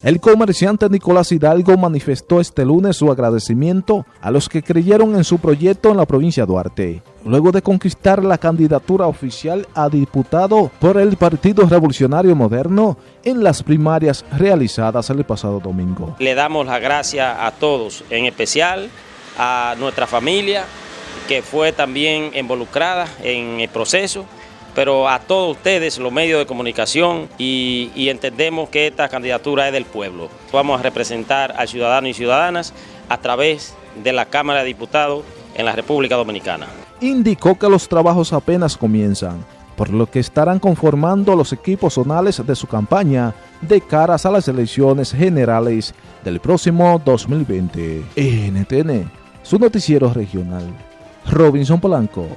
El comerciante Nicolás Hidalgo manifestó este lunes su agradecimiento a los que creyeron en su proyecto en la provincia de Duarte, luego de conquistar la candidatura oficial a diputado por el Partido Revolucionario Moderno en las primarias realizadas el pasado domingo. Le damos las gracias a todos, en especial a nuestra familia que fue también involucrada en el proceso pero a todos ustedes, los medios de comunicación, y, entendemos que esta candidatura es del pueblo. Vamos a representar a ciudadanos y ciudadanas a través de la Cámara de Diputados en la República Dominicana. Indicó que los trabajos apenas comienzan, por lo que estarán conformando los equipos zonales de su campaña de caras a las elecciones generales del próximo 2020. NTN, su noticiero regional. Robinson Polanco.